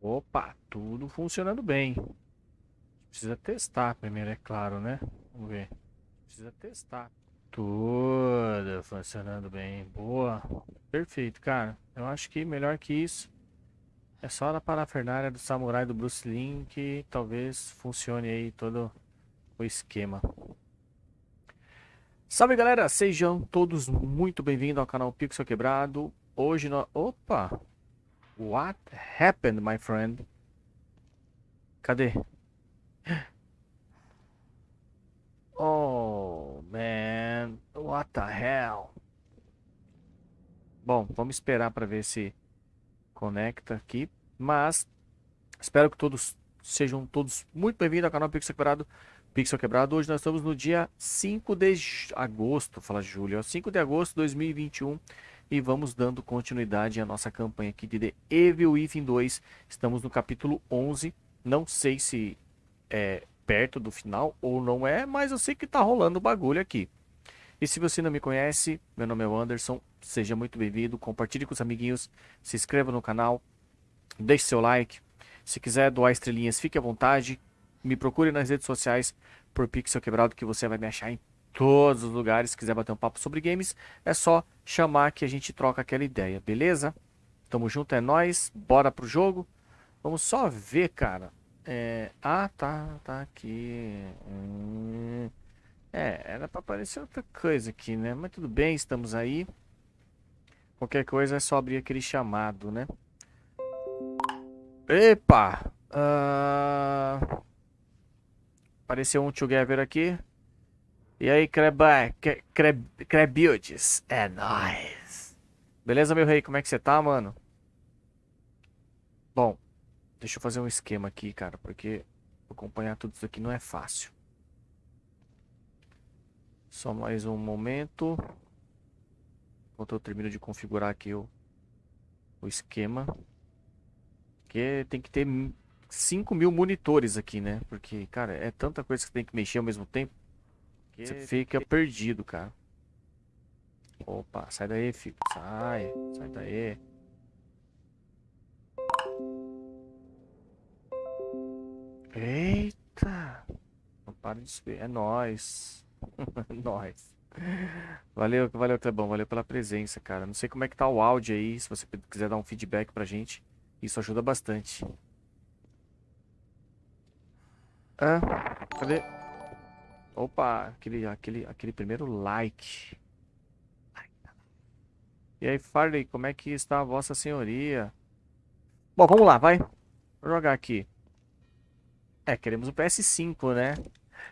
Opa, tudo funcionando bem. Precisa testar primeiro, é claro, né? Vamos ver. Precisa testar. Tudo funcionando bem. Boa. Perfeito, cara. Eu acho que melhor que isso é só a parafernália do samurai do Bruce Lee que talvez funcione aí todo o esquema. Salve galera, sejam todos muito bem-vindos ao canal Pixel Quebrado. Hoje nós... Opa! What happened, my friend? Cadê? Oh, man. What the hell? Bom, vamos esperar para ver se conecta aqui. Mas espero que todos sejam todos muito bem-vindos ao canal Pixel Quebrado. Pixel Quebrado. Hoje nós estamos no dia 5 de agosto, fala Júlio, 5 de agosto de 2021 e vamos dando continuidade à nossa campanha aqui de The Evil Within 2. Estamos no capítulo 11. Não sei se é perto do final ou não é, mas eu sei que tá rolando bagulho aqui. E se você não me conhece, meu nome é Anderson, seja muito bem-vindo, compartilhe com os amiguinhos, se inscreva no canal, deixe seu like. Se quiser doar estrelinhas, fique à vontade, me procure nas redes sociais por Pixel Quebrado que você vai me achar em todos os lugares. Se quiser bater um papo sobre games, é só chamar que a gente troca aquela ideia, beleza? Tamo junto, é nóis. Bora pro jogo. Vamos só ver, cara. É... Ah, tá, tá aqui. Hum... É, era pra aparecer outra coisa aqui, né? Mas tudo bem, estamos aí. Qualquer coisa é só abrir aquele chamado, né? Epa! Uh... Apareceu um together aqui. E aí, Creba, é nóis. Beleza, meu rei? Como é que você tá, mano? Bom, deixa eu fazer um esquema aqui, cara, porque acompanhar tudo isso aqui não é fácil. Só mais um momento. Enquanto eu termino de configurar aqui o, o esquema. Porque tem que ter 5 mil monitores aqui, né? Porque, cara, é tanta coisa que tem que mexer ao mesmo tempo. Você fica perdido, cara. Opa, sai daí, filho. Sai, sai daí. Eita! Não para de subir. É nóis. nóis. Valeu, valeu, Clebão. Valeu pela presença, cara. Não sei como é que tá o áudio aí. Se você quiser dar um feedback pra gente, isso ajuda bastante. Ah, cadê? Opa, aquele, aquele, aquele primeiro like. E aí, Farley, como é que está a vossa senhoria? Bom, vamos lá, vai. Vou jogar aqui. É, queremos o PS5, né?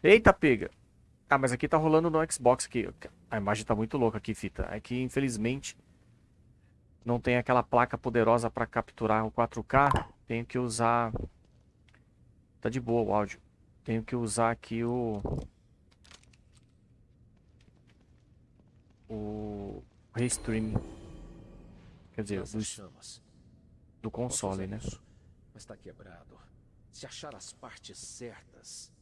Eita, pega. Ah, mas aqui tá rolando no Xbox aqui. A imagem tá muito louca aqui, fita. É que, infelizmente, não tem aquela placa poderosa para capturar o 4K. Tenho que usar... Tá de boa o áudio. Tenho que usar aqui o... o restream. Quer dizer, do, do console, né? Isso, mas tá quebrado. Se achar as partes certas.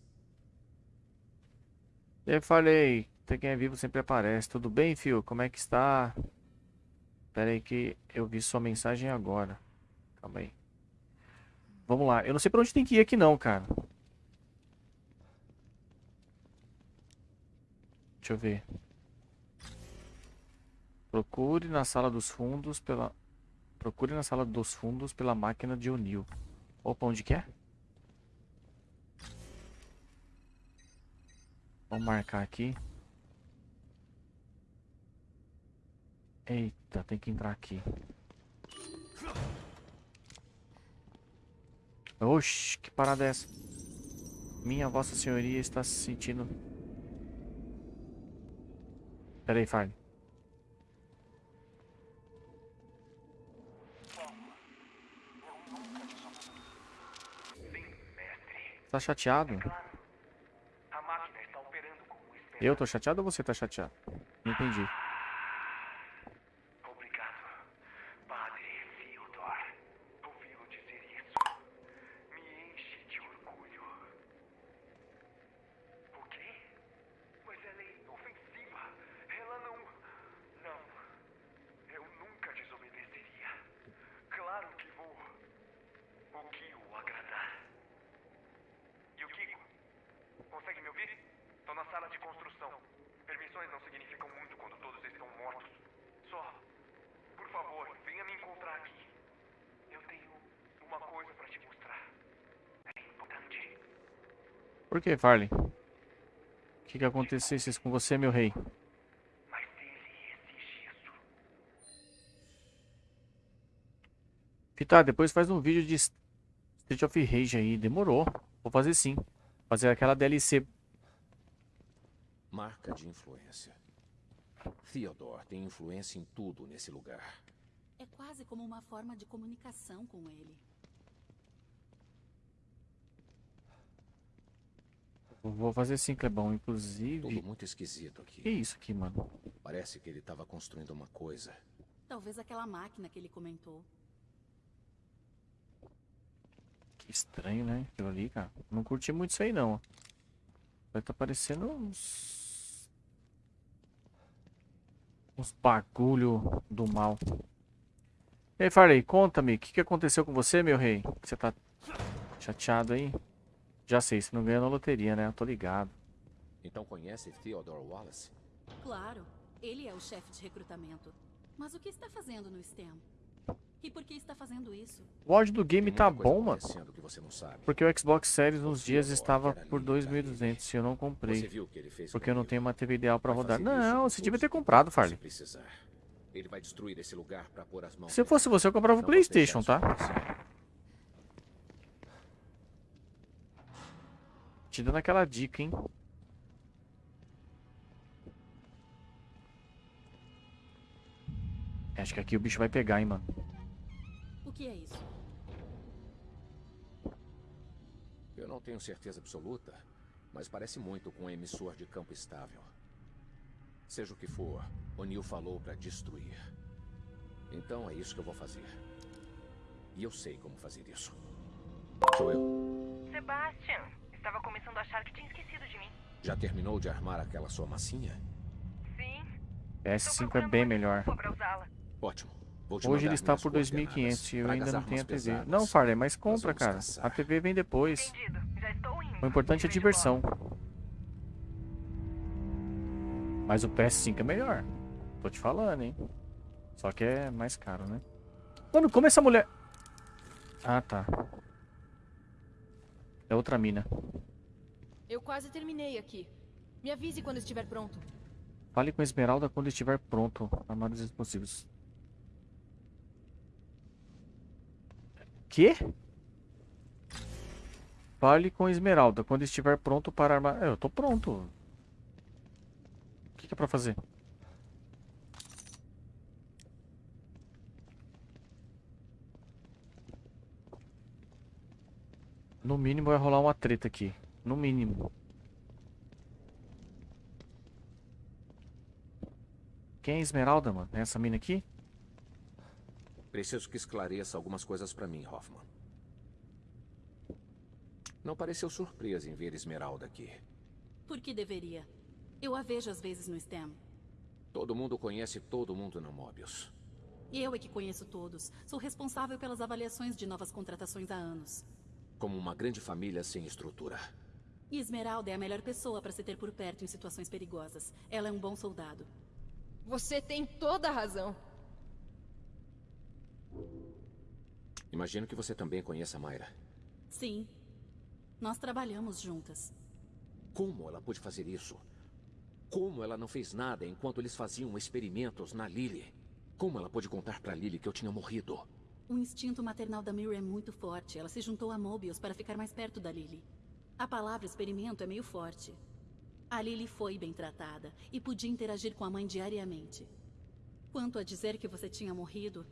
Eu falei, tem quem é vivo sempre aparece. Tudo bem, fio? Como é que está? Espera aí que eu vi sua mensagem agora. Calma aí. Vamos lá. Eu não sei pra onde tem que ir aqui não, cara. Deixa eu ver. Procure na sala dos fundos pela... Procure na sala dos fundos pela máquina de O'Neill. Opa, onde que é? Vamos marcar aqui. Eita, tem que entrar aqui. Oxi, que parada é essa? Minha vossa senhoria está se sentindo... Pera aí. Tá chateado? Eu tô chateado ou você tá chateado? Não entendi. Que, Farley? O que que acontecesse com você, meu rei? Mas dele esse gesso. Fita, depois faz um vídeo de Street of Rage aí. Demorou. Vou fazer sim. Fazer aquela DLC. Marca de influência. Theodore tem influência em tudo nesse lugar. É quase como uma forma de comunicação com ele. Vou fazer sim, Clebão. Tudo Inclusive. muito esquisito aqui. Que isso aqui, mano? Parece que ele estava construindo uma coisa. Talvez aquela máquina que ele comentou. Que estranho, né? Aquilo ali, cara. Não curti muito isso aí, não. Vai tá parecendo uns. Uns bagulho do mal. E aí, Farley, conta-me. O que, que aconteceu com você, meu rei? Você tá chateado aí? Já sei, você não ganhou na loteria, né? Eu tô ligado. Então conhece Theodore Wallace? Claro, ele é o chefe de recrutamento. Mas o que está fazendo no STEM? E por que está fazendo isso? O áudio do game tá bom, mano. acontecendo que você não sabe. Porque o Xbox Series uns dias estava por lindo, 2.200 e eu não Você comprei. viu o que ele fez Porque eu não tenho uma TV ideal pra Vai rodar. Não, você devia ter comprado, se Farley. precisar. Ele vai destruir esse lugar para pôr as mãos. Se fosse você, eu comprava o Playstation, tá? isso acontecer. Te dando aquela dica, hein? Acho que aqui o bicho vai pegar, hein, mano. O que é isso? Eu não tenho certeza absoluta, mas parece muito com um emissor de campo estável. Seja o que for, O'Neill falou para destruir. Então é isso que eu vou fazer. E eu sei como fazer isso. Sou eu. Sebastian, estava começando a achar que tinha esquecido de mim. Já terminou de armar aquela sua massinha? Sim, PS5 é bem melhor. Ótimo. Hoje ele está por 2.500 e eu ainda não tenho a TV. armas Não, pesadas. Farley, mas compra, cara. caçar. A TV vem depois. Entendido, já estou indo. O importante é vejo diversão. Mas o PS5 é melhor. Tô te falando, hein? Só que é mais caro, né? Mano, como essa mulher... Ah, tá. É outra mina. Eu quase terminei aqui. Me avise quando estiver pronto. Fale com a Esmeralda quando estiver pronto. Armados possíveis. Quê? Fale com a Esmeralda quando estiver pronto para armar... É, eu tô pronto. O que, que é pra fazer? No mínimo vai rolar uma treta aqui. No mínimo. Quem é a Esmeralda, mano? É essa mina aqui? Preciso que esclareça algumas coisas para mim, Hoffman. Não pareceu surpresa em ver Esmeralda aqui. Por que deveria? Eu a vejo às vezes no STEM. Todo mundo conhece todo mundo no Mobius. Eu é que conheço todos. Sou responsável pelas avaliações de novas contratações há anos. Como uma grande família sem estrutura. E Esmeralda é a melhor pessoa para se ter por perto em situações perigosas. Ela é um bom soldado. Você tem toda a razão. Imagino que você também conheça a Mayra. Sim. Nós trabalhamos juntas. Como ela pôde fazer isso? Como ela não fez nada enquanto eles faziam experimentos na Lily? Como ela pôde contar pra Lily que eu tinha morrido? O instinto maternal da Mira é muito forte. Ela se juntou a Mobius para ficar mais perto da Lily. A palavra experimento é meio forte. A Lily foi bem tratada e podia interagir com a mãe diariamente. Quanto a dizer que você tinha morrido,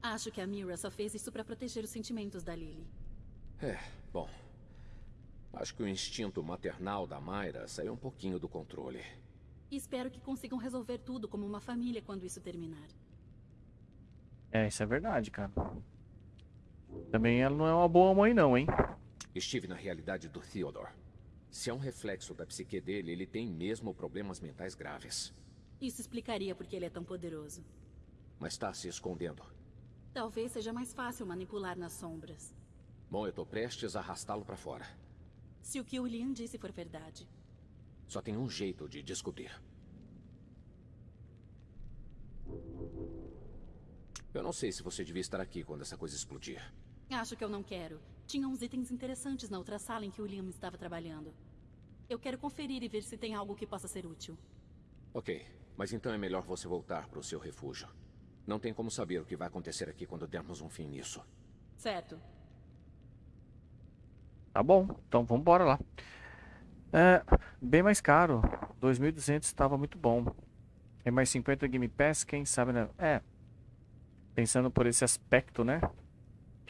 acho que a Mira só fez isso para proteger os sentimentos da Lily. É, bom. Acho que o instinto maternal da Mayra saiu um pouquinho do controle. Espero que consigam resolver tudo como uma família quando isso terminar. É, isso é verdade, cara. Também ela não é uma boa mãe, não, hein? Estive na realidade do Theodore. Se é um reflexo da psique dele, ele tem mesmo problemas mentais graves. Isso explicaria por que ele é tão poderoso. Mas está se escondendo. Talvez seja mais fácil manipular nas sombras. Bom, eu tô prestes a arrastá-lo para fora. Se o que o Liam disse for verdade. Só tem um jeito de descobrir. Eu não sei se você devia estar aqui quando essa coisa explodir. Acho que eu não quero. Tinha uns itens interessantes na outra sala em que o Liam estava trabalhando. Eu quero conferir e ver se tem algo que possa ser útil. Ok, mas então é melhor você voltar para o seu refúgio. Não tem como saber o que vai acontecer aqui quando dermos um fim nisso. Certo. Tá bom, então vamos embora lá. É, bem mais caro. 2.200 estava muito bom. É mais 50 Game Pass, quem sabe, né? É. Pensando por esse aspecto, né?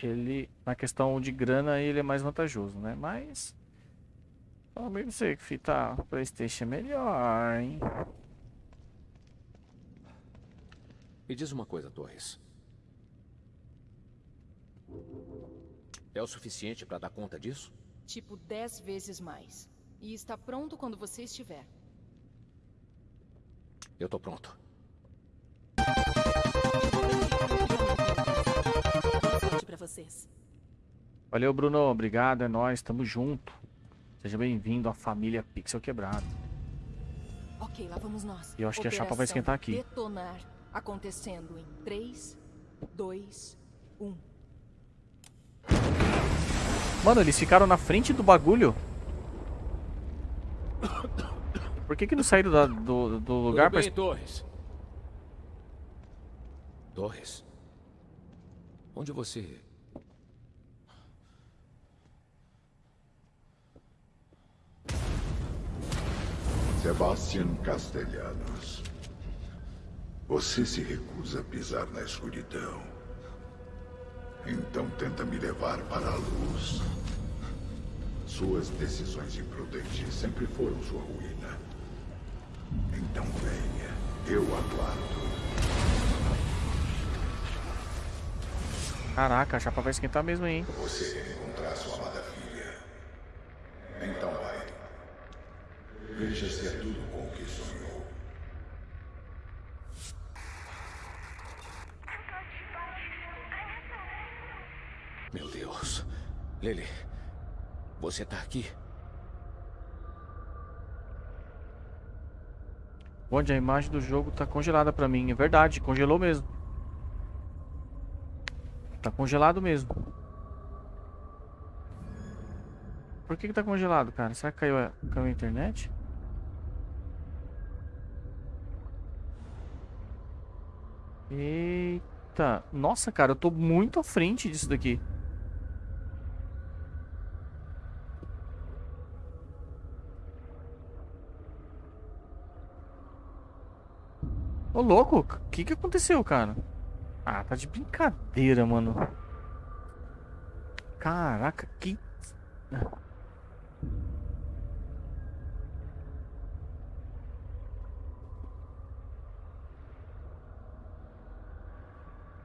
Ele, na questão de grana, ele é mais vantajoso, né? Mas... Talvez não sei que fita Playstation é melhor, hein? Me diz uma coisa, Torres. É o suficiente para dar conta disso? Tipo, dez vezes mais. E está pronto quando você estiver. Eu tô pronto. Pra vocês. Valeu, Bruno. Obrigado, é nóis. Tamo junto. Seja bem-vindo à família Pixel Quebrado. Ok, lá vamos nós. E eu acho que a chapa vai Operação esquentar aqui. Detonar. Acontecendo em 3, 2, 1. Mano, eles ficaram na frente do bagulho. Por que que não saíram da- do, do lugar pra... Tudo bem, Torres? Torres? Onde você... Sebastian Castellanos. Você se recusa a pisar na escuridão. Então tenta me levar para a luz. Suas decisões imprudentes sempre foram sua ruína. Então venha, eu aguardo. Caraca, a chapa vai esquentar mesmo, hein? Você quer encontrar sua amada filha. Então vai. Veja se é tudo com o que sonhou. Meu Deus. Lily, você tá aqui? Onde a imagem do jogo tá congelada pra mim. É verdade, congelou mesmo. Tá congelado mesmo. Por que que tá congelado, cara? Será que caiu a, caiu a internet? Eita. Nossa, cara, eu tô muito à frente disso daqui. Ô, louco, o que que aconteceu, cara? Ah, tá de brincadeira, mano. Caraca, que...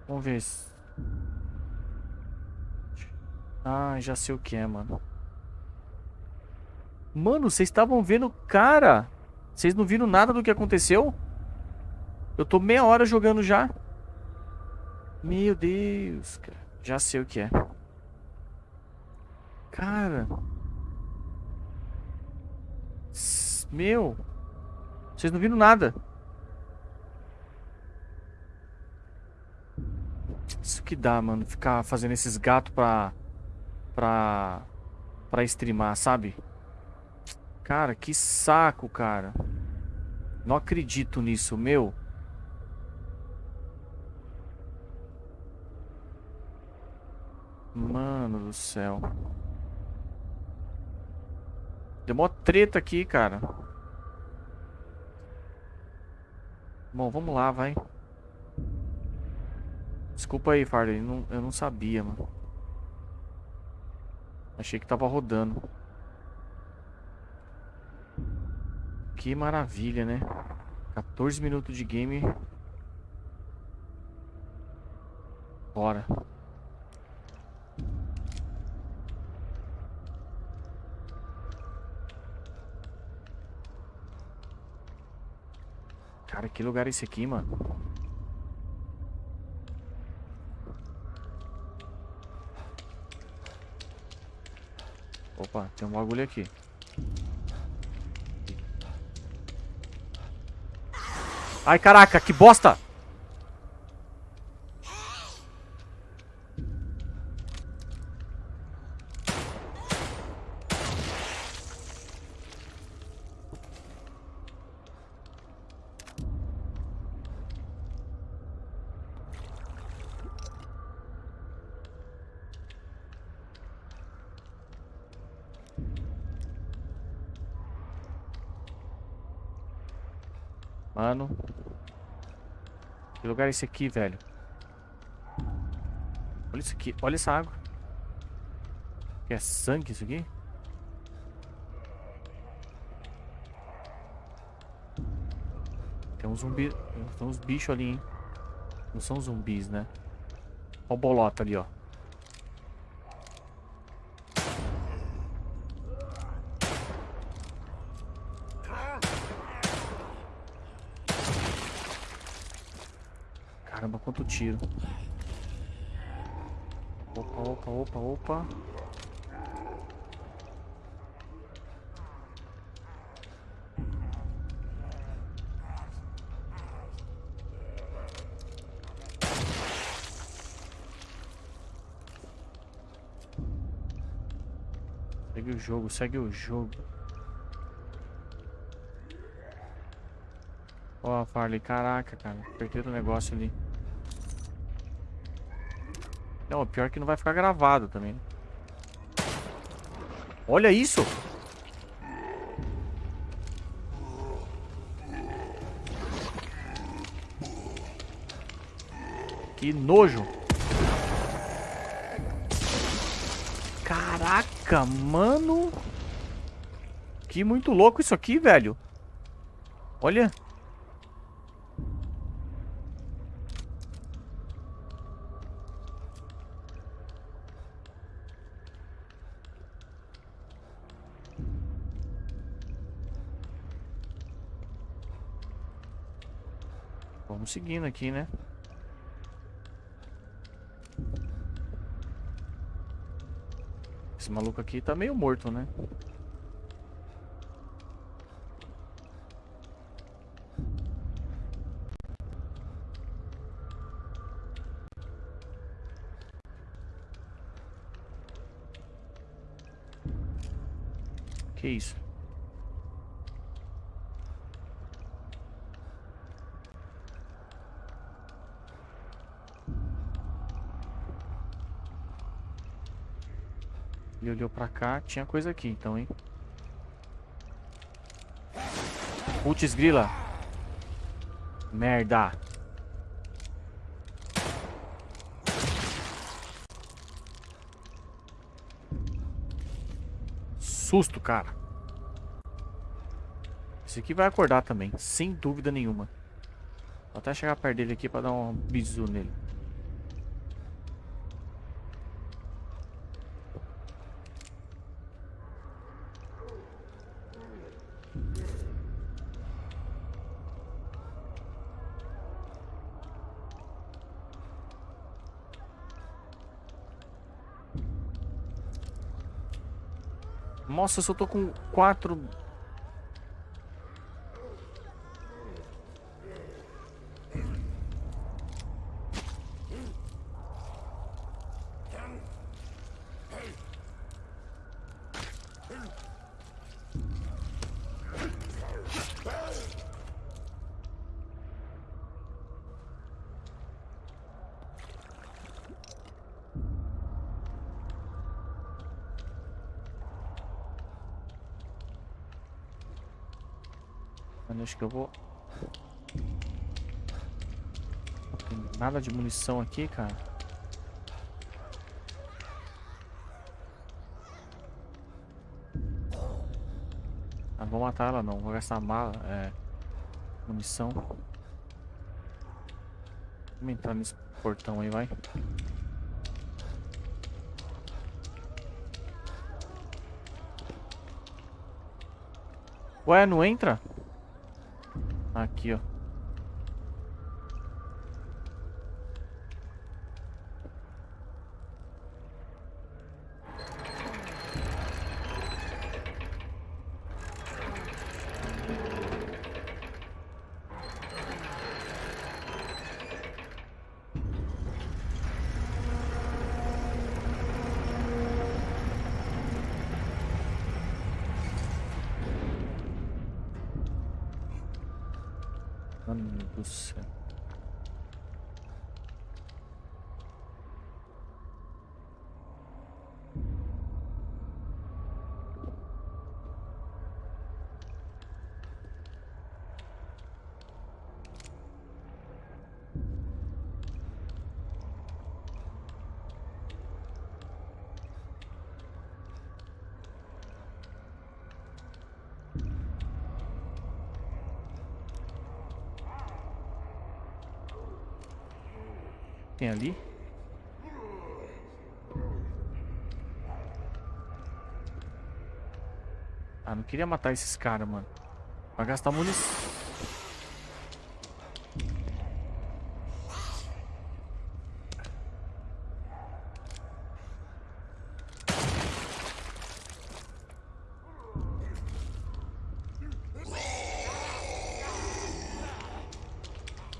Vamos ver se... Ah, já sei o que é, mano. Mano, vocês estavam vendo... Cara! Vocês não viram nada do que aconteceu? Eu tô meia hora jogando já. Meu Deus, cara. Já sei o que é. Cara. Meu. Vocês não viram nada. Isso que dá, mano. Ficar fazendo esses gatos pra... Pra... Pra streamar, sabe? Cara, que saco, cara. Não acredito nisso, meu. Mano do céu. Deu mó treta aqui, cara. Bom, vamos lá, vai. Desculpa aí, Farley. não- eu não sabia, mano. Achei que tava rodando. Que maravilha, né? 14 minutos de game. Bora. Cara, que lugar é esse aqui, mano? Opa, tem um bagulho aqui. Ai, caraca, que bosta! Mano. Que lugar é esse aqui, velho? Olha isso aqui. Olha essa água. Que é sangue isso aqui? Tem um zumbi. Tem uns bichos ali, hein? Não são zumbis, né? Olha o bolota ali, ó. Caramba, quanto tiro. Opa, opa, opa, opa. Segue o jogo, segue o jogo. Ó, Farley, caraca, cara. Perderam o negócio ali. Não, o pior é que não vai ficar gravado também. Olha isso! Que nojo! Caraca, mano! Que muito louco isso aqui, velho! Olha! Seguindo aqui, né? Esse maluco aqui tá meio morto, né? Que isso? Olhou pra cá, tinha coisa aqui então, hein? Putz, grila. Merda. Susto, cara. Esse aqui vai acordar também, sem dúvida nenhuma. Vou até chegar perto dele aqui pra dar um bisu nele. Nossa, eu só tô com quatro. Mano, acho que eu vou. Tem nada de munição aqui, cara. Ah, não vou matar ela não, vou gastar mala, é, munição. Vamos entrar nesse portão aí, vai. Ué, não entra? Aqui, ó. Mano do céu. Tem ali? Ah, não queria matar esses caras, mano. Vai gastar munição.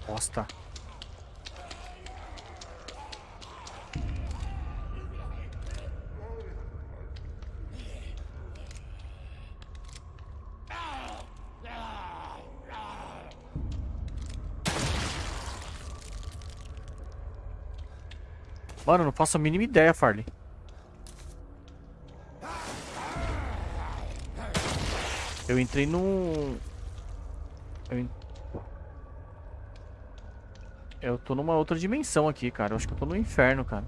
Bosta. Mano, não faço a mínima ideia, Farley. Eu entrei num... Eu, en- eu tô numa outra dimensão aqui, cara. Eu acho que eu tô no inferno, cara.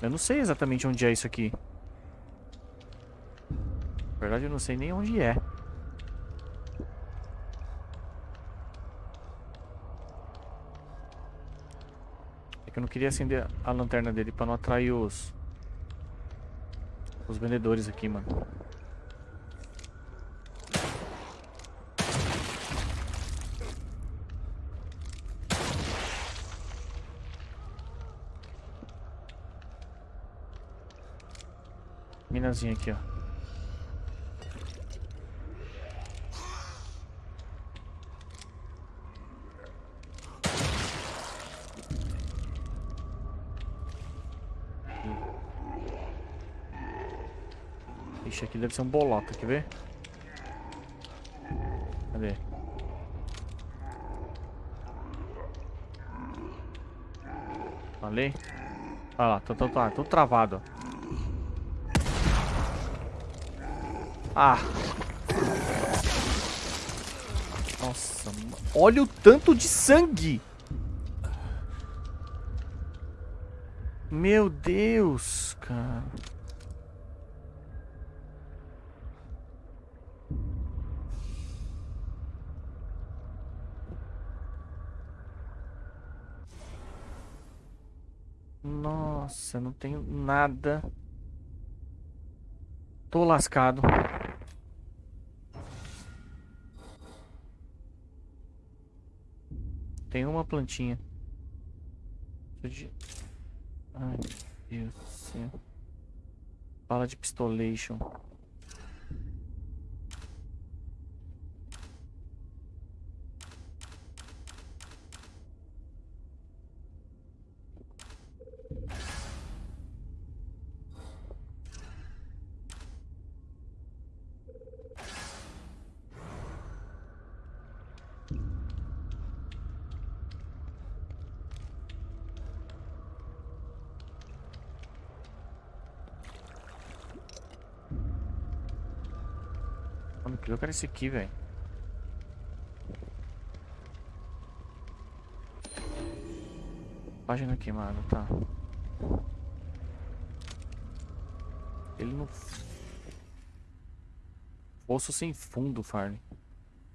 Eu não sei exatamente onde é isso aqui. Na verdade, eu não sei nem onde é. Eu não queria acender a lanterna dele pra não atrair os... Os vendedores aqui, mano. Minazinha aqui, ó. Aqui deve ser um bolota, quer ver? Cadê? Falei? Olha lá, tô, tô, tô, tô travado. Ah! Nossa, olha o tanto de sangue! Meu Deus, cara. Nossa, não tenho nada. Tô lascado. Tem uma plantinha. Ai, meu Deus do céu. Bala de pistolation. Eu quero esse aqui, velho. Página queimada, tá. Ele não. Poço sem fundo, Farley.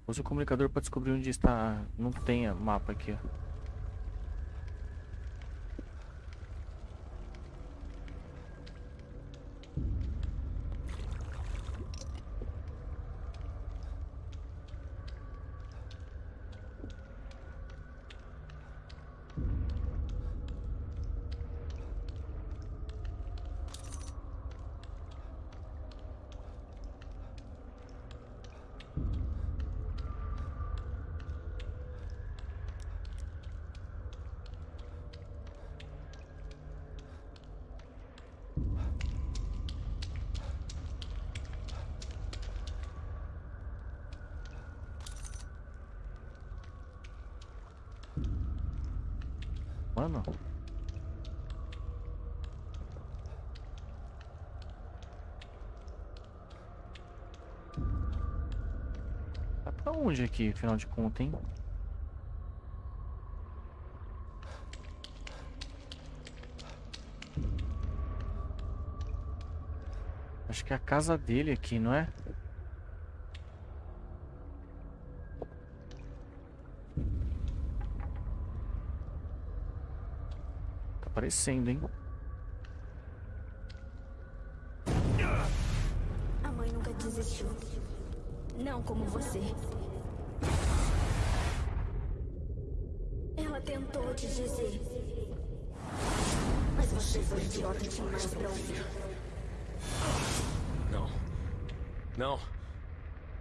Use o comunicador para descobrir onde está. Não tem mapa aqui, ó. Tá onde aqui, afinal de contas, hein? Acho que é a casa dele aqui, não é? Tá aparecendo, hein? A mãe nunca desistiu. Não como você. Não.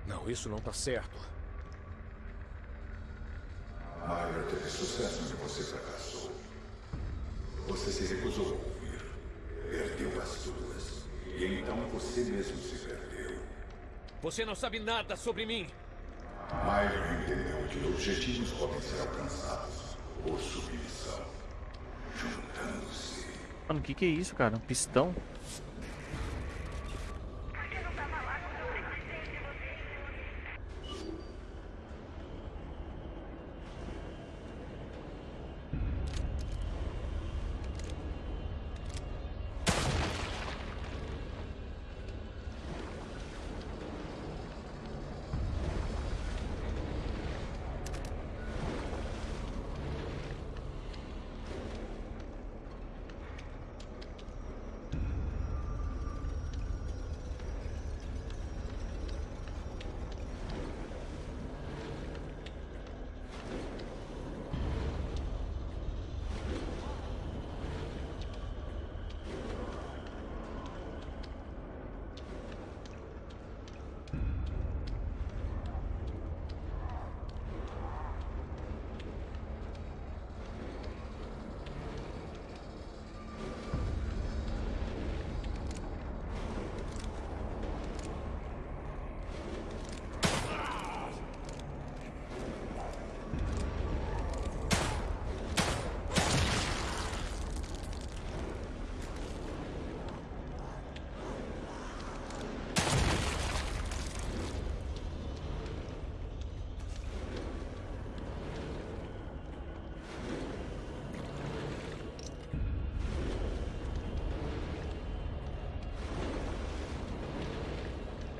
Não, isso não tá certo. Myra teve sucesso onde você fracassou. Você se recusou a ouvir. Perdeu as suas. E então você mesmo se perdeu. Você não sabe nada sobre mim. Myra entendeu que objetivos podem ser alcançados por submissão. Juntando-se. Mano, o que que é isso, cara? Um pistão?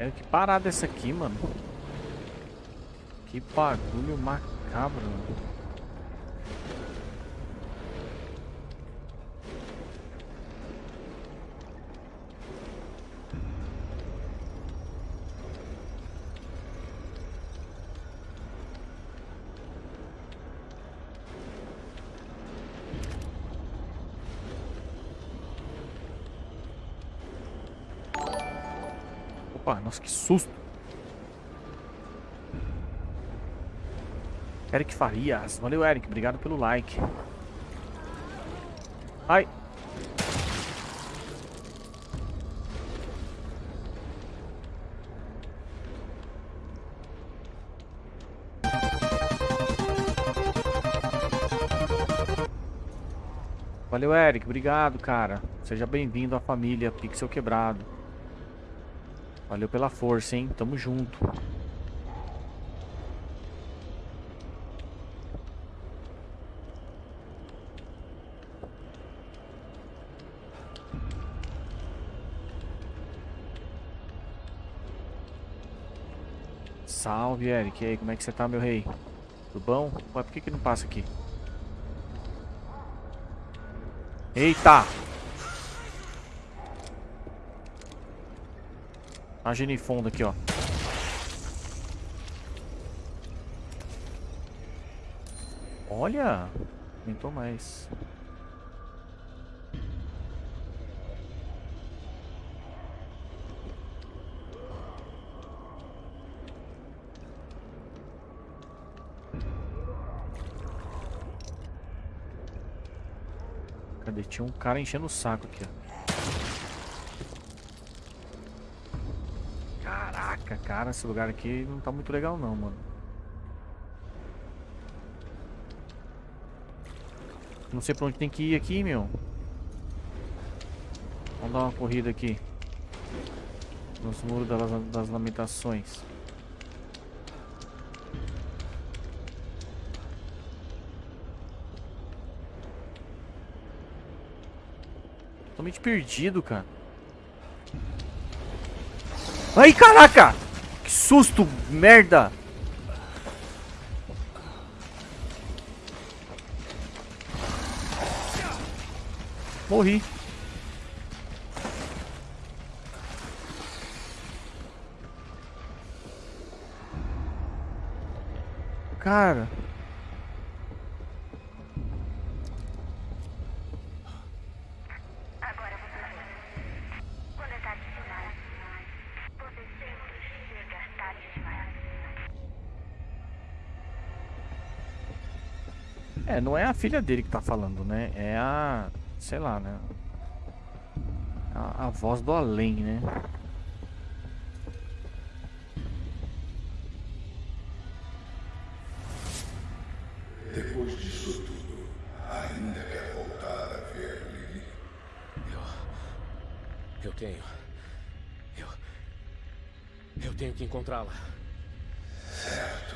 É que parada essa aqui, mano. Que bagulho macabro. mano. Susto. Eric Farias. Valeu, Eric. Obrigado pelo like. Ai. Valeu, Eric. Obrigado, cara. Seja bem-vindo à família Pixel Quebrado. Valeu pela força, hein? Tamo junto. Salve, Eric. E aí, como é que você tá, meu rei? Tudo bom? Ué, por que que não passa aqui? Eita! A genifonda aqui, ó. Olha! Aumentou mais. Cadê? Tinha um cara enchendo o saco aqui, ó. Cara, esse lugar aqui não tá muito legal não, mano. Não sei pra onde tem que ir aqui, meu. Vamos dar uma corrida aqui. Nos muros das, das lamentações. Totalmente perdido, cara. Ai, caraca! Susto, merda! Morri. Cara. É, não é a filha dele que tá falando, né? É a. Sei lá, né? A, a voz do além, né? Depois disso tudo, ainda quer voltar a ver Lily? Eu. Eu tenho. Eu. Eu tenho que encontrá-la. Certo.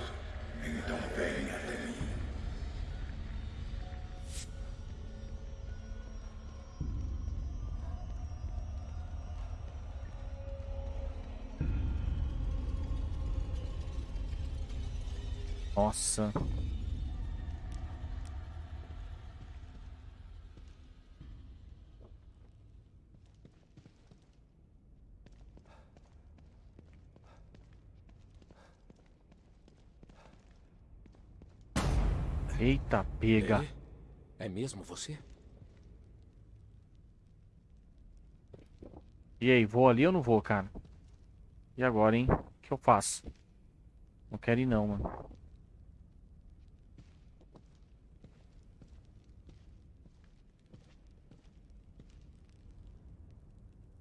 Então venha até mim. Nossa. Eita, pega. É? É mesmo você? E aí, vou ali ou não vou, cara? E agora, hein? O que eu faço? Não quero ir não, mano.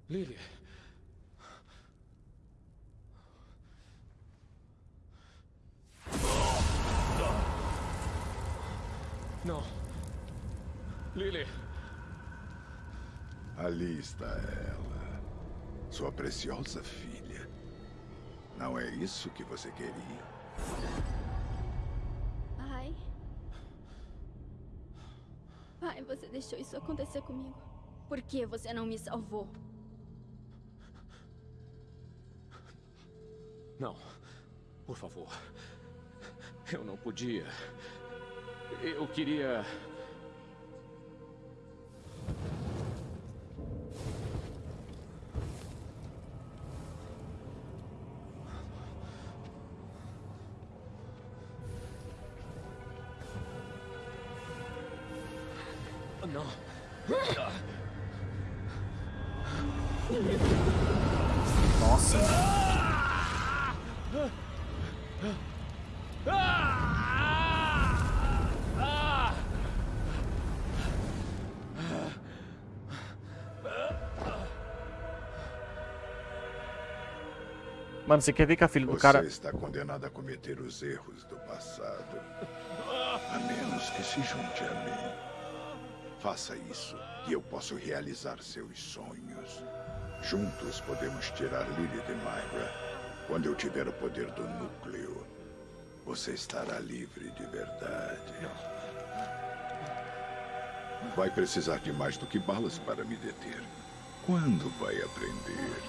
Lily. Não. Lily. Ali está ela. Sua preciosa filha. Não é isso que você queria? Pai. Pai, você deixou isso acontecer comigo. Por que você não me salvou? Não. Por favor. Eu não podia. Eu queria. Não. Nossa. Mano, você quer ver que a filha do Você cara. está condenado a cometer os erros do passado. A menos que se junte a mim. Faça isso e eu posso realizar seus sonhos. Juntos podemos tirar Lily de Myra. Quando eu tiver o poder do núcleo, você estará livre de verdade. Vai precisar de mais do que balas para me deter. Quando vai aprender?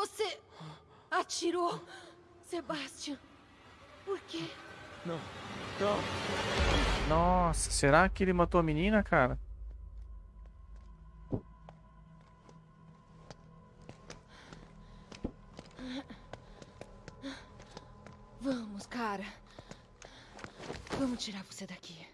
Você atirou, Sebastian. Por quê? Não. Não. Nossa, será que ele matou a menina, cara? Vamos, cara. Vamos tirar você daqui.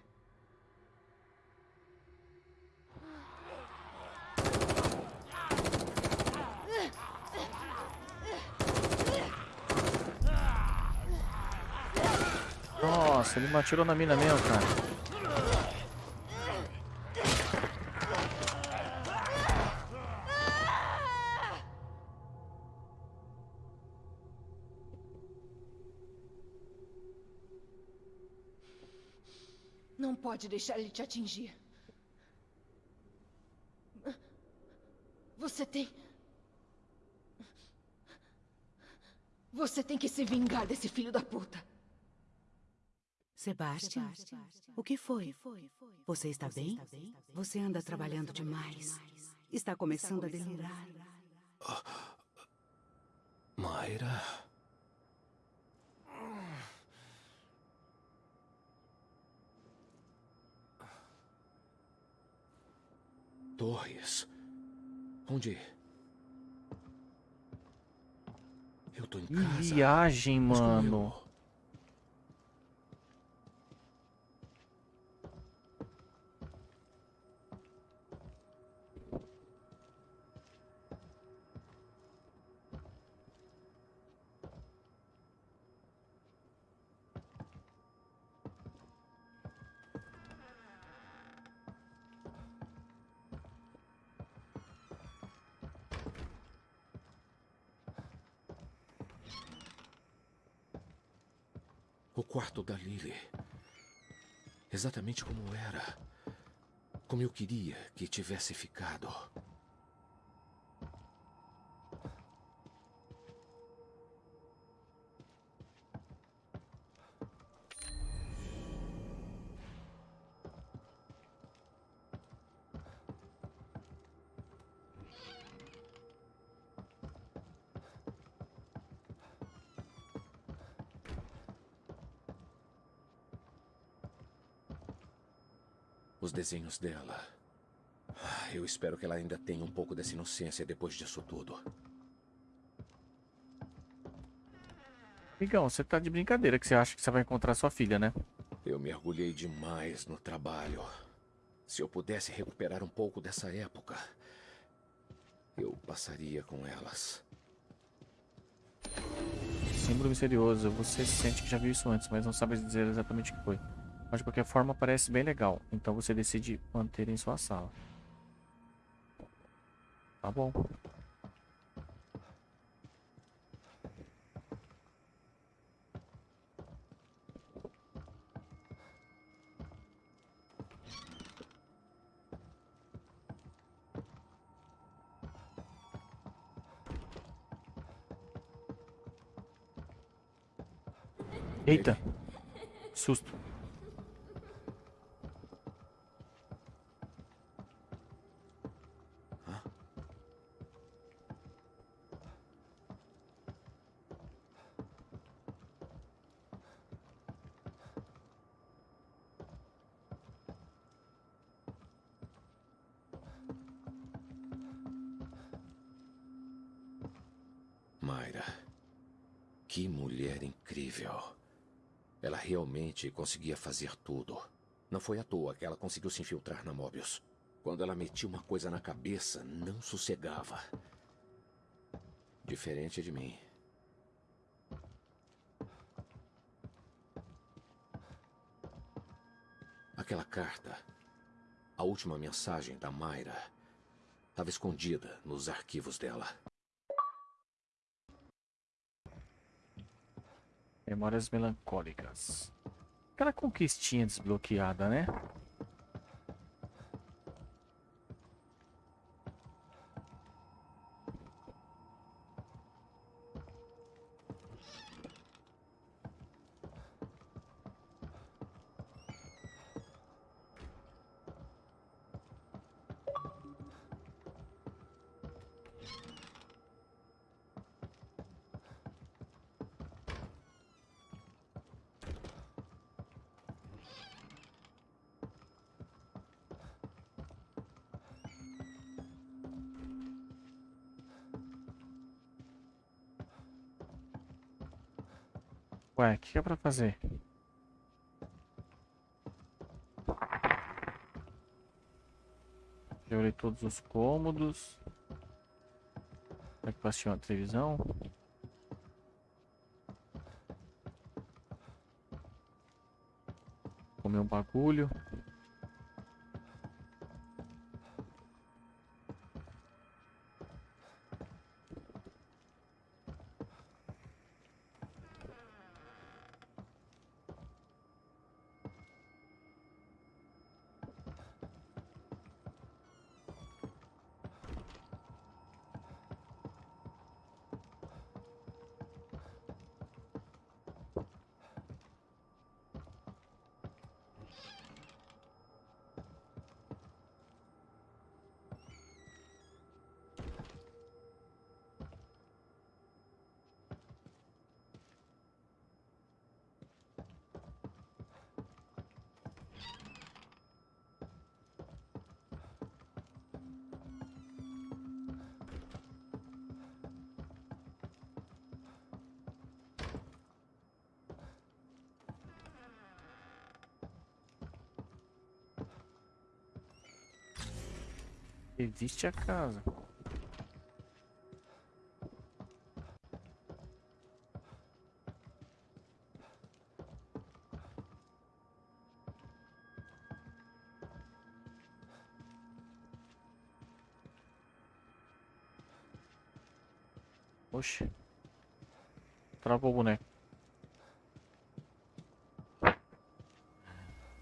Nossa, ele atirou na mina mesmo, cara. Não pode deixar ele te atingir. Você tem. Você tem que se vingar desse filho da puta. Sebastian, o que foi? Você está bem? Você anda trabalhando demais. Está começando a delirar. Mayra. torres. Onde? Eu tô em Que casa. viagem, mano. Quarto da Lily. Exatamente como era. Como eu queria que tivesse ficado. Desenhos dela. Ah, Eu espero que ela ainda tenha um pouco dessa inocência depois disso tudo. Migão, você tá de brincadeira que você acha que você vai encontrar sua filha, né? Eu mergulhei demais no trabalho. Se eu pudesse recuperar um pouco dessa época, eu passaria com elas. Símbolo misterioso. Você sente que já viu isso antes, mas não sabe dizer exatamente o que foi. Mas de qualquer forma parece bem legal. Então você decide manter em sua sala. Tá bom. Eita! Susto. Mayra. Que mulher incrível. Ela realmente conseguia fazer tudo. Não foi à toa que ela conseguiu se infiltrar na Mobius. Quando ela metia uma coisa na cabeça, não sossegava. Diferente de mim. Aquela carta, a última mensagem da Mayra, estava escondida nos arquivos dela. Memórias melancólicas. Aquela conquistinha desbloqueada, né? Ué, o que é pra fazer? Já olhei todos os cômodos. Será que passei uma televisão? Comer um bagulho. Existe a casa. Oxe. Travou o boneco.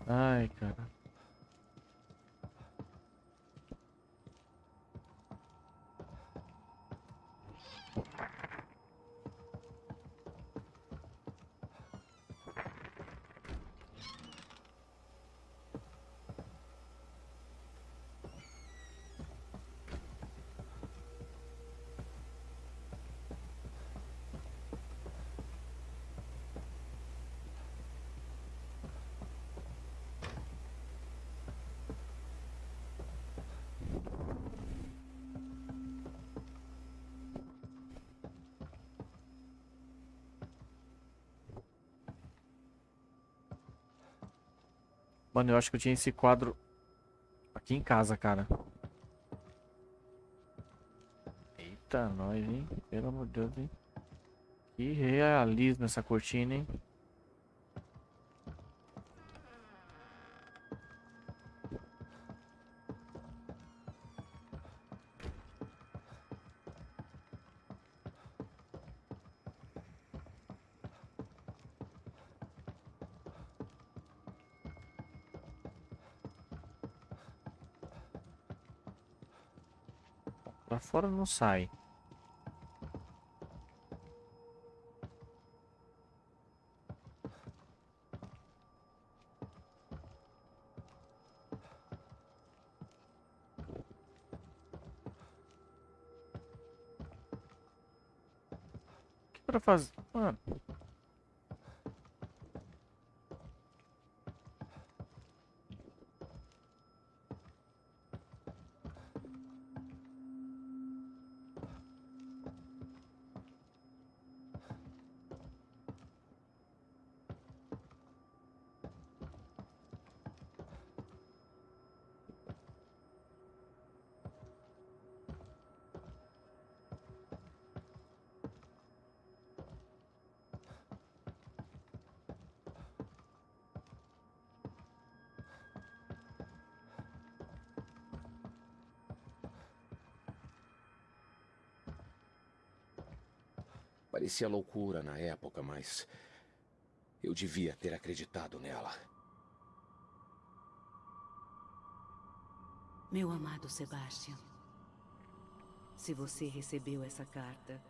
Ai, cara. Mano, eu acho que eu tinha esse quadro aqui em casa, cara. Eita, nós, hein? Pelo amor de Deus, hein? Que realismo essa cortina, hein? Fora não sai. Que pra fazer? Mano. Parecia loucura na época, mas eu devia ter acreditado nela. Meu amado Sebastian, se você recebeu essa carta,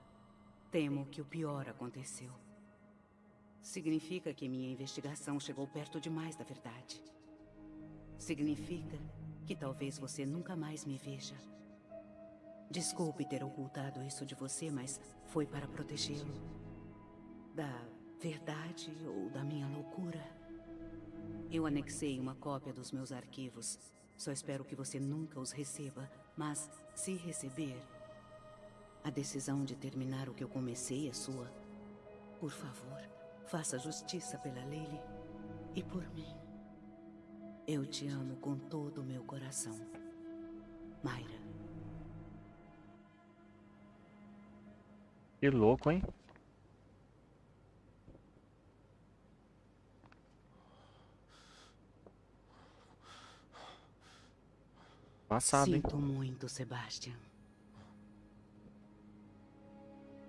temo que o pior aconteceu. Significa que minha investigação chegou perto demais da verdade. Significa que talvez você nunca mais me veja. Desculpe ter ocultado isso de você, mas foi para protegê-lo. Da verdade ou da minha loucura. Eu anexei uma cópia dos meus arquivos. Só espero que você nunca os receba, mas se receber, a decisão de terminar o que eu comecei é sua. Por favor, faça justiça pela Lily e por mim. Eu te amo com todo o meu coração. Mayra. Que louco, hein? Passado, hein? Sinto muito, Sebastian.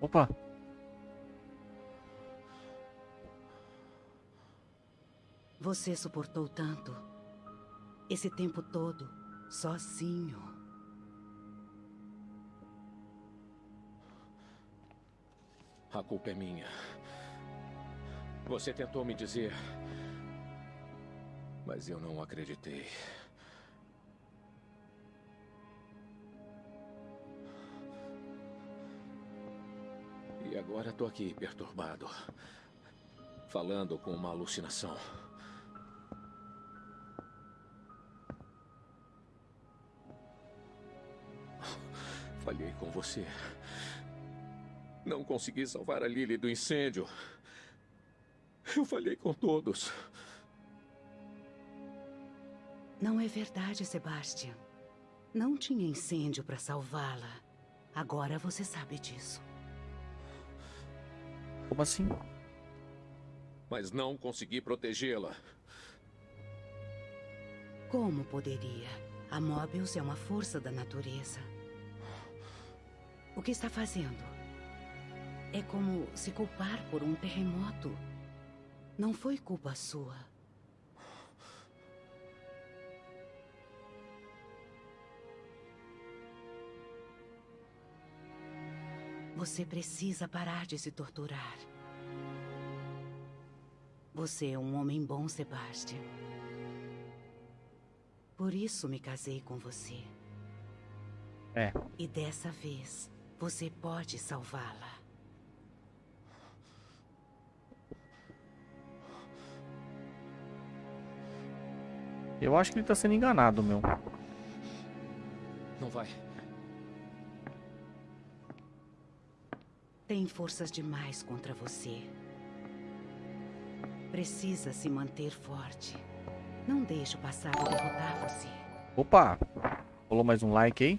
Opa! Você suportou tanto. Esse tempo todo, sozinho. A culpa é minha. Você tentou me dizer. Mas eu não acreditei. E agora tô aqui, perturbado. Falando com uma alucinação. Falhei com você. Não consegui salvar a Lily do incêndio. Eu falhei com todos. Não é verdade, Sebastian. Não tinha incêndio para salvá-la. Agora você sabe disso. Como assim? Mas não consegui protegê-la. Como poderia? A Mobius é uma força da natureza. O que está fazendo? É como se culpar por um terremoto. Não foi culpa sua. Você precisa parar de se torturar. Você é um homem bom, Sebastian. Por isso me casei com você. É. E dessa vez, você pode salvá-la. Eu acho que ele tá sendo enganado, meu. Não vai. Tem forças demais contra você. Precisa se manter forte. Não deixe o passado derrotar você. Opa! Rolou mais um like aí?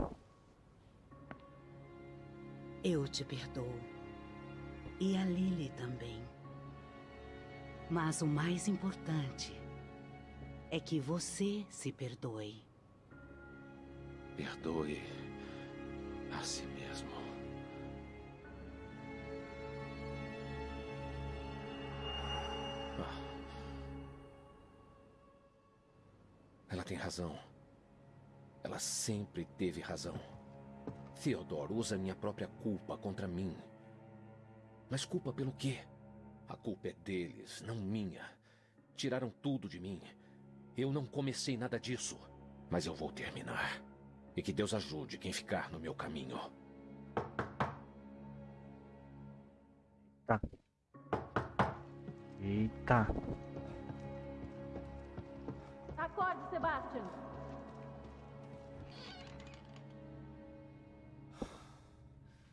Eu te perdoo. E a Lily também. Mas o mais importante é que você se perdoe. Perdoe a si mesmo. Ah. Ela tem razão. Ela sempre teve razão. Theodore usa minha própria culpa contra mim. Mas culpa pelo quê? A culpa é deles, não minha. Tiraram tudo de mim. Eu não comecei nada disso. Mas eu vou terminar. E que Deus ajude quem ficar no meu caminho. Tá. Eita. Acorde, Sebastian.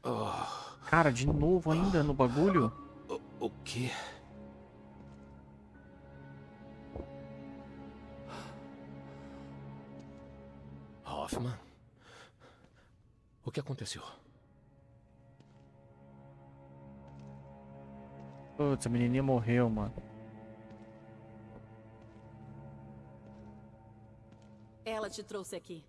Oh, Cara, de novo ainda no bagulho? o, o quê? Hoffman? O que aconteceu? Putz, a menininha morreu, mano. Ela te trouxe aqui.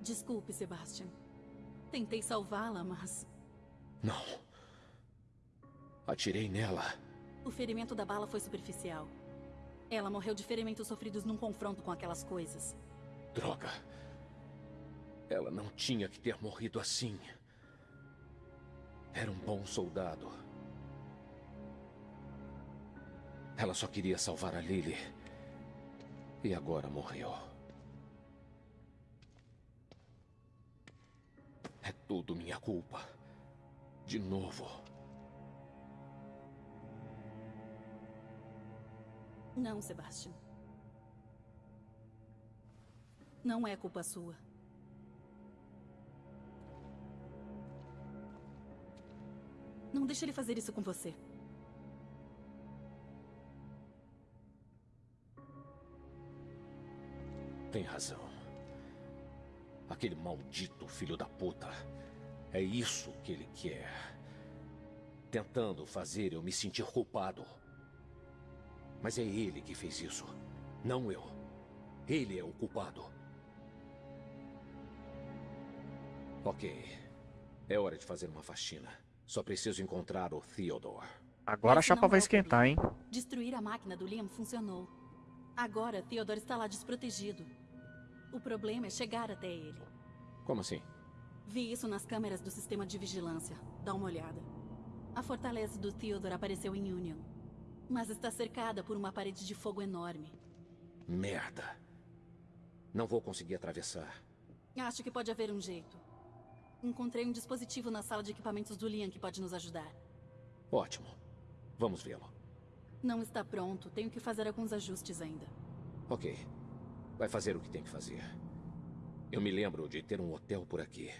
Desculpe, Sebastian. Tentei salvá-la, mas Não. Atirei nela. O ferimento da bala foi superficial. Ela morreu de ferimentos sofridos num confronto com aquelas coisas. Droga. Ela não tinha que ter morrido assim. Era um bom soldado. Ela só queria salvar a Lily. E agora morreu. É tudo minha culpa. De novo. Não, Sebastian. Não é culpa sua. Não deixe ele fazer isso com você. Tem razão. Aquele maldito filho da puta. É isso que ele quer. Tentando fazer eu me sentir culpado. Mas é ele que fez isso, não eu. Ele é o culpado. Ok. É hora de fazer uma faxina. Só preciso encontrar o Theodore. Agora a chapa vai é o esquentar, hein? Destruir a máquina do Liam funcionou. Agora, Theodore está lá desprotegido. O problema é chegar até ele. Como assim? Vi isso nas câmeras do sistema de vigilância. Dá uma olhada. A fortaleza do Theodore apareceu em Union. Mas está cercada por uma parede de fogo enorme. Merda. Não vou conseguir atravessar. Acho que pode haver um jeito. Encontrei um dispositivo na sala de equipamentos do Liam que pode nos ajudar. Ótimo. Vamos vê-lo. Não está pronto, tenho que fazer alguns ajustes ainda. Ok. Vai fazer o que tem que fazer. Eu me lembro de ter um hotel por aqui.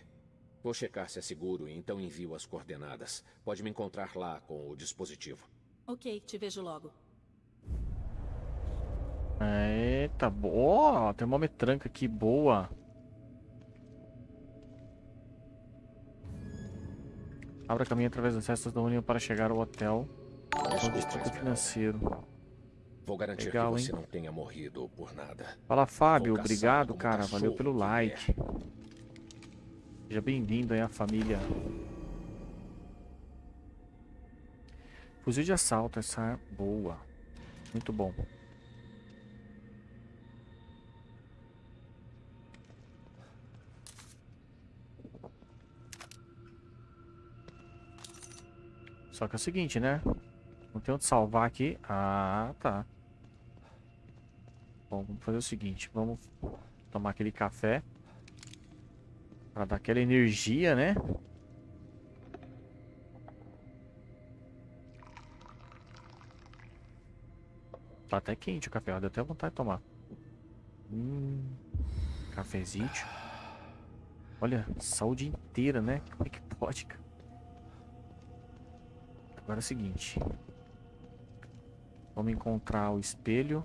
Vou checar se é seguro e então envio as coordenadas. Pode me encontrar lá com o dispositivo. Ok, te vejo logo. Eita, boa. Termometranca aqui, boa. Abra caminho através das cestas da União para chegar ao hotel. Desculpa, distrito financeiro. Vou garantir Legal, que você hein? não tenha morrido por nada. Fala, Fábio. Obrigado, cara. Valeu pelo like. Seja bem-vindo aí à família. Fuzil de assalto, essa é boa. Muito bom. Só que é o seguinte, né? Não tem onde salvar aqui. Ah, tá. Bom, vamos fazer o seguinte. Vamos tomar aquele café. Pra dar aquela energia, né? Tá até quente o café, ó, deu até vontade de tomar. Hum, cafezinho. Olha, saúde inteira, né? Como é que pode, cara? Agora é o seguinte. Vamos encontrar o espelho.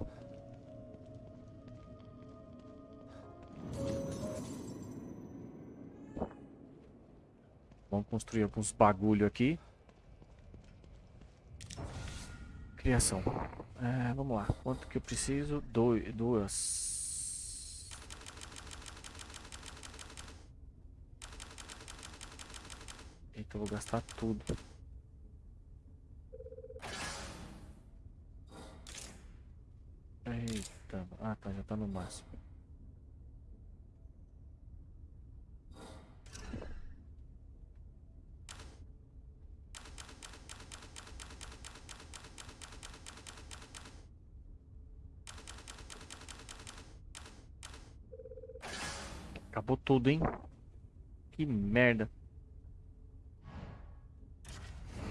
Vamos construir alguns bagulho aqui. Criação. É, vamos lá. Quanto que eu preciso? Doi- duas. Eita, eu vou gastar tudo. Eita. Ah, tá. Já tá no máximo. Tudo, hein? Que merda.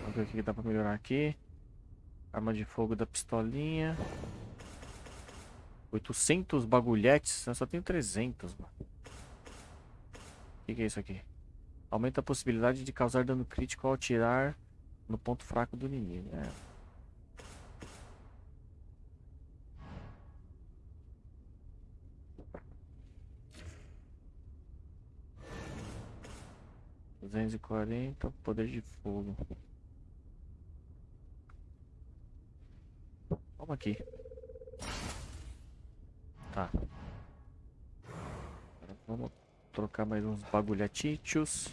Vamos ver o que dá pra melhorar aqui. Arma de fogo da pistolinha. 800 bagulhetes. Eu só tenho 300, mano. O que, que é isso aqui? Aumenta a possibilidade de causar dano crítico ao atirar no ponto fraco do inimigo. É. Duzentos e quarenta, poder de fogo. Vamos aqui. Tá. Agora vamos trocar mais uns bagulhatichos.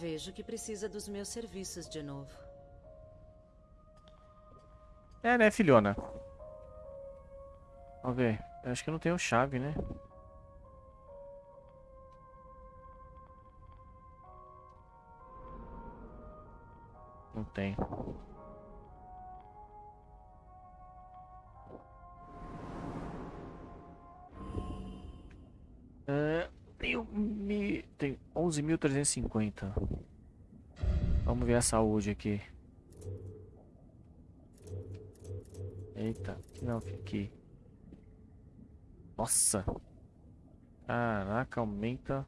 Vejo que precisa dos meus serviços de novo. É, né, filhona? Vamos ver. Eu acho que eu não tenho chave, né? Não tem. É, tenho mi... tem 11.350. Vamos ver a saúde aqui. Eita, não, aqui. Nossa. Caraca, aumenta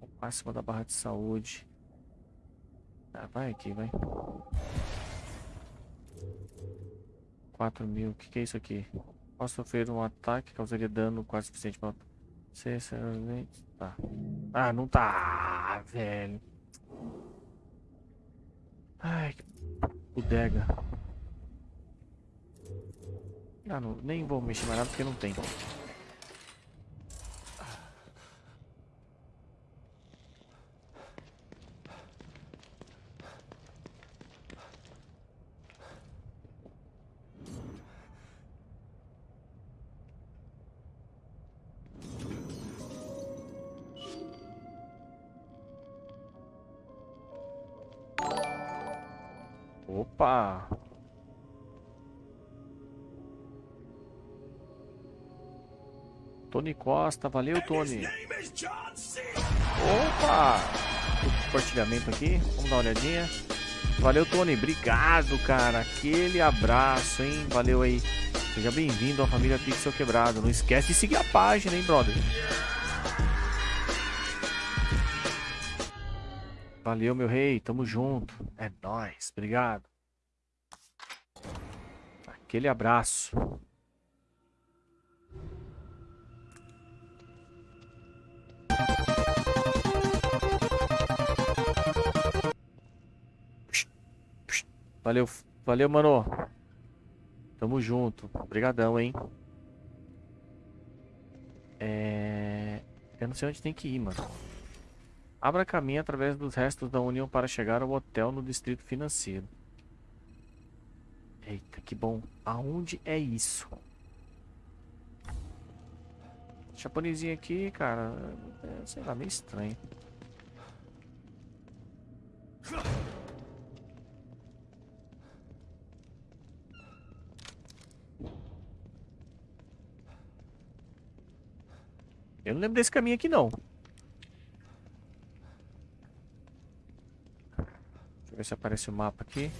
o máximo da barra de saúde. Ah, vai aqui, vai. 4 mil, o que, que é isso aqui? Posso sofrer um ataque que causaria dano quase suficiente para... Tá. Ah, não tá, velho. Ai, que bodega. Ah, não, nem vou mexer mais nada porque não tem. Opa! Tony Costa, valeu Tony. Opa! Compartilhamento aqui, vamos dar uma olhadinha. Valeu Tony, obrigado cara, aquele abraço, hein? Valeu aí. Seja bem-vindo à família Pixel Quebrado. Não esquece de seguir a página, hein, brother? Valeu, meu rei. Tamo junto. É Obrigado. Aquele abraço. Valeu, valeu, mano. Tamo junto. Obrigadão, hein. É... Eu não sei onde tem que ir, mano. Abra caminho através dos restos da União para chegar ao hotel no distrito financeiro. Eita, que bom. Aonde é isso? Japonesinho aqui, cara, é, sei lá, meio estranho. Eu não lembro desse caminho aqui, não. Deixa eu ver se aparece o mapa aqui.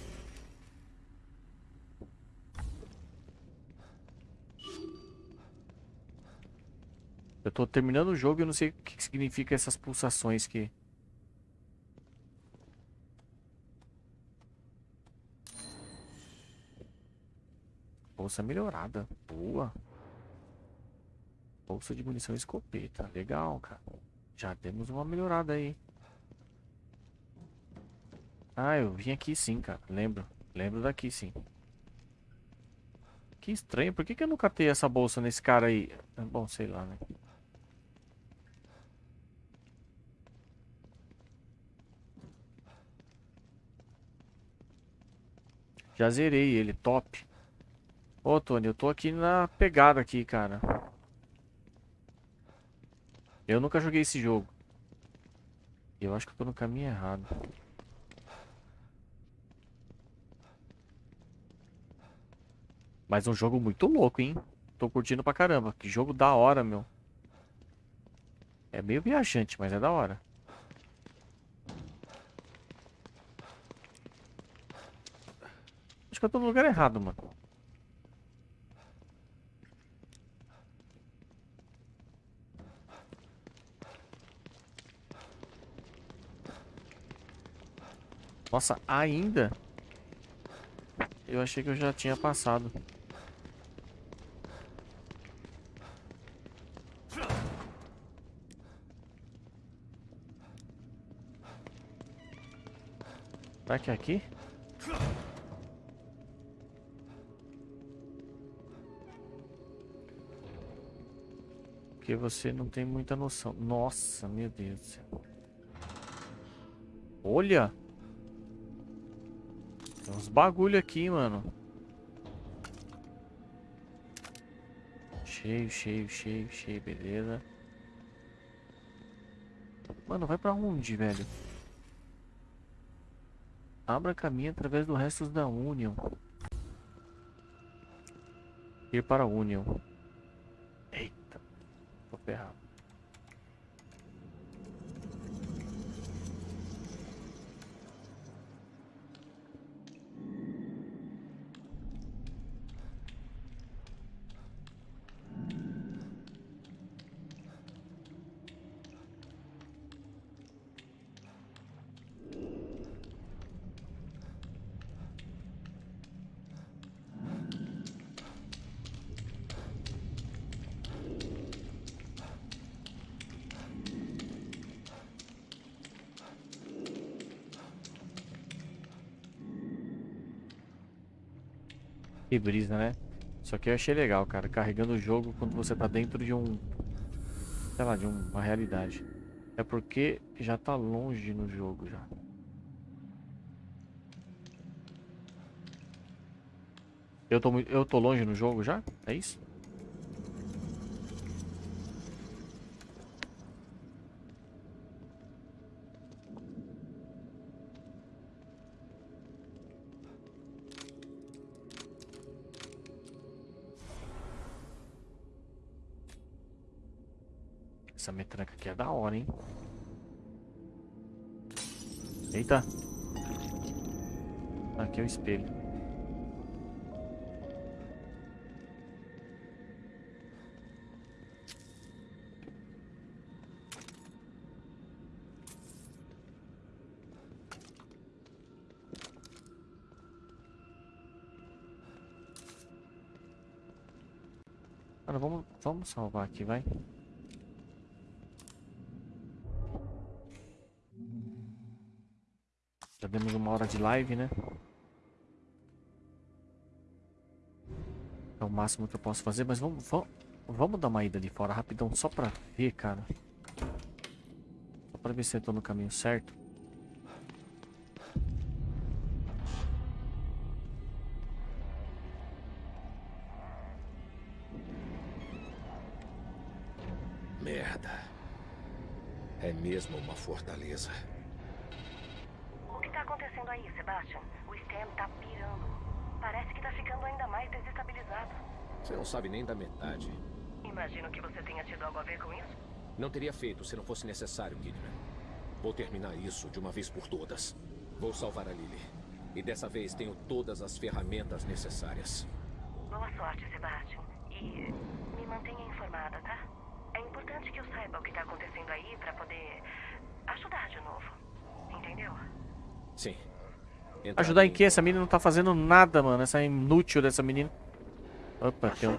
Eu tô terminando o jogo e eu não sei o que significa essas pulsações que... Bolsa melhorada. Boa. Bolsa de munição escopeta. Legal, cara. Já temos uma melhorada aí. Ah, eu vim aqui sim, cara. Lembro. Lembro daqui sim. Que estranho. Por que, que eu não catei essa bolsa nesse cara aí? Bom, sei lá, né? Já zerei ele, top. Ô, Tony, eu tô aqui na pegada aqui, cara. Eu nunca joguei esse jogo. Eu acho que eu tô no caminho errado. Mas um jogo muito louco, hein? Tô curtindo pra caramba. Que jogo da hora, meu. É meio viajante, mas é da hora. Acho que eu tô no lugar errado, mano. Nossa, ainda? Eu achei que eu já tinha passado. Será que é aqui? Porque você não tem muita noção. Nossa, meu Deus do céu. Olha! Tem uns bagulho aqui, mano. Cheio, cheio, cheio, cheio, beleza. Mano, vai pra onde, velho? Abra caminho através dos restos da Union. Ir para a Union. Eita. Tô ferrado. Brisa, né? Só que eu achei legal, cara. Carregando o jogo quando você tá dentro de um... Sei lá, de uma realidade. É porque já tá longe no jogo já. Eu tô, eu tô longe no jogo já? É isso? aqui é da hora, hein? Eita. Aqui é o espelho. Agora vamos, vamos salvar aqui, vai. De live, né? É o máximo que eu posso fazer, mas vamos, vamos, vamos dar uma ida ali fora rapidão, só pra ver, cara. Só pra ver se eu tô no caminho certo. Merda. É mesmo uma fortaleza. O que tá acontecendo aí, Sebastian? O Stem tá pirando. Parece que tá ficando ainda mais desestabilizado. Você não sabe nem da metade. Imagino que você tenha tido algo a ver com isso. Não teria feito se não fosse necessário, Kidman. Vou terminar isso de uma vez por todas. Vou salvar a Lily. E dessa vez tenho todas as ferramentas necessárias. Boa sorte, Sebastian. E me mantenha informada, tá? É importante que eu saiba o que tá acontecendo aí pra poder ajudar de novo. Entendeu? Sim. Ajudar em que? Essa menina não tá fazendo nada, mano. Essa inútil dessa menina. Opa, tem um...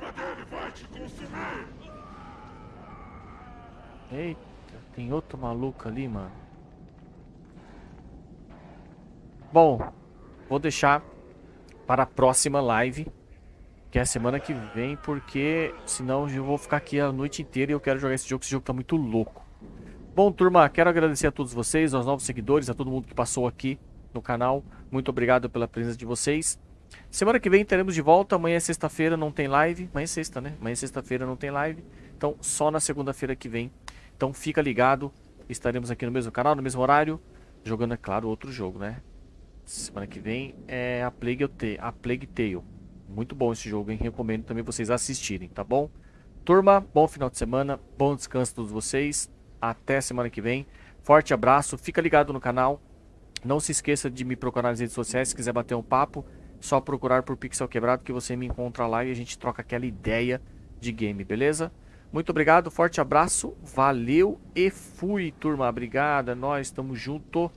Eita, tem outro maluco ali, mano. Bom, vou deixar para a próxima live, que é a semana que vem, porque senão eu vou ficar aqui a noite inteira e eu quero jogar esse jogo, esse jogo tá muito louco. Bom, turma, quero agradecer a todos vocês, aos novos seguidores, a todo mundo que passou aqui no canal. Muito obrigado pela presença de vocês. Semana que vem teremos de volta. Amanhã é sexta-feira, não tem live. Amanhã é sexta, né? Amanhã é sexta-feira não tem live. Então, só na segunda-feira que vem. Então, fica ligado. Estaremos aqui no mesmo canal, no mesmo horário. Jogando, é claro, outro jogo, né? Semana que vem é a Plague, a Plague Tale. Muito bom esse jogo, hein? Recomendo também vocês assistirem, tá bom? Turma, bom final de semana. Bom descanso a todos vocês. Até semana que vem. Forte abraço. Fica ligado no canal. Não se esqueça de me procurar nas redes sociais se quiser bater um papo. Só procurar por Pixel Quebrado que você me encontra lá e a gente troca aquela ideia de game, beleza? Muito obrigado, forte abraço, valeu e fui, turma. Obrigado, é nóis, tamo junto.